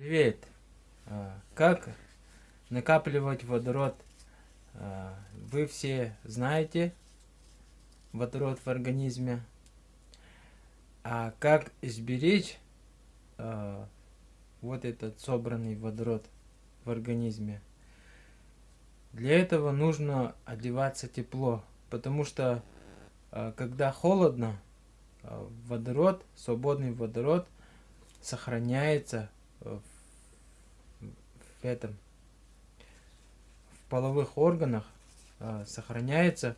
Привет! А, Как накапливать водород? А, Вы все знаете водород в организме. А как сберечь а, вот этот собранный водород в организме? Для этого нужно одеваться тепло, потому что когда холодно, водород, свободный водород сохраняется в в этом в половых органах э, сохраняется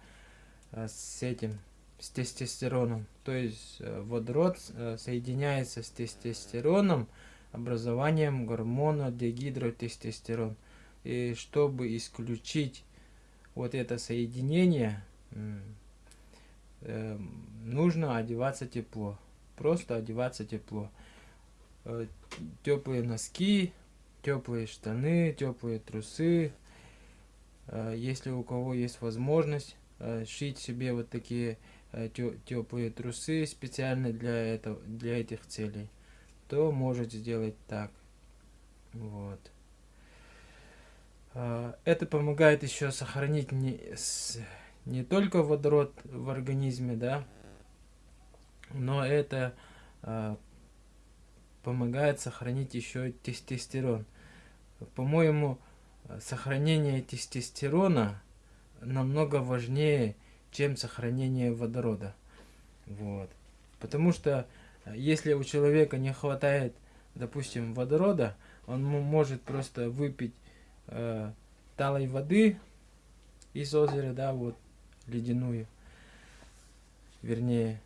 э, с этим с тестостероном. То есть э, водород э, соединяется с тестостероном образованием гормона дегидротестостерон. И чтобы исключить вот это соединение э, нужно одеваться тепло просто одеваться тепло. Э, теплые носки теплые штаны, теплые трусы. А, если у кого есть возможность а, шить себе вот такие а, теплые трусы специально для этого, для этих целей, то может сделать так. Вот. Это помогает еще сохранить не, не только водород в организме, да, но это помогает сохранить еще тестостерон. По-моему, сохранение тестостерона намного важнее, чем сохранение водорода. Вот. Потому что э, если у человека не хватает, допустим, водорода, он может просто выпить э, талой воды из озера, да, вот, ледяную, вернее,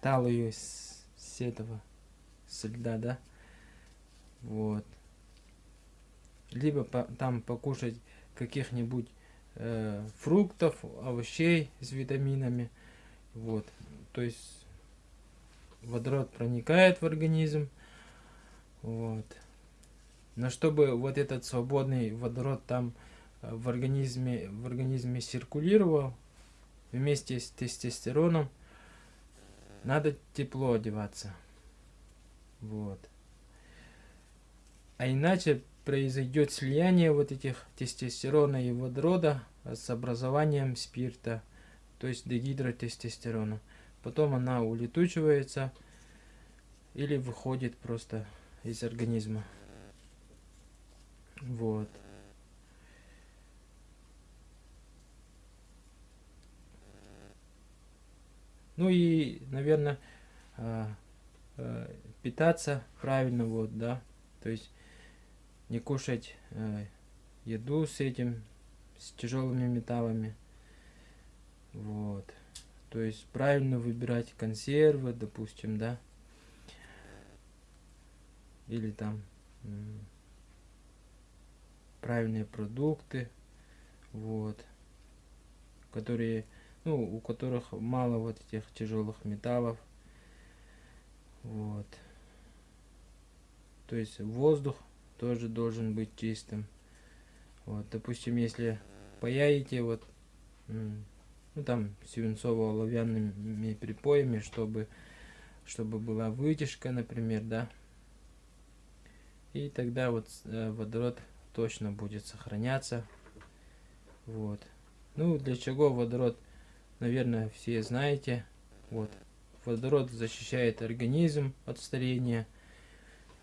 талую с, с этого, с льда, да, вот либо по, там покушать каких-нибудь э, фруктов, овощей с витаминами. Вот, то есть водород проникает в организм. Вот. Но чтобы вот этот свободный водород там э, в организме, в организме циркулировал вместе с тестостероном, надо тепло одеваться. Вот. А иначе произойдет слияние вот этих тестостерона и водорода с образованием спирта, то есть дегидротестостерона. Потом она улетучивается или выходит просто из организма. Вот. Ну и, наверное, а, а, питаться правильно, вот, да, то есть не кушать э, еду с этим, с тяжелыми металлами. Вот. То есть правильно выбирать консервы, допустим, да. Или там правильные продукты, вот, которые, ну, у которых мало вот этих тяжелых металлов, вот. То есть воздух тоже должен быть чистым. Вот, допустим, если паяете вот, ну там свинцово-оловянными припоями, чтобы, чтобы была вытяжка, например, да, и тогда вот э, водород точно будет сохраняться. Вот. Ну, для чего водород, наверное, все знаете. Вот. Водород защищает организм от старения.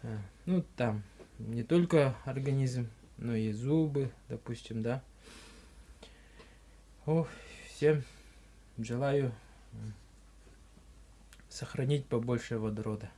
Э, ну, там не только организм, но и зубы, допустим, да. О, всем желаю сохранить побольше водорода.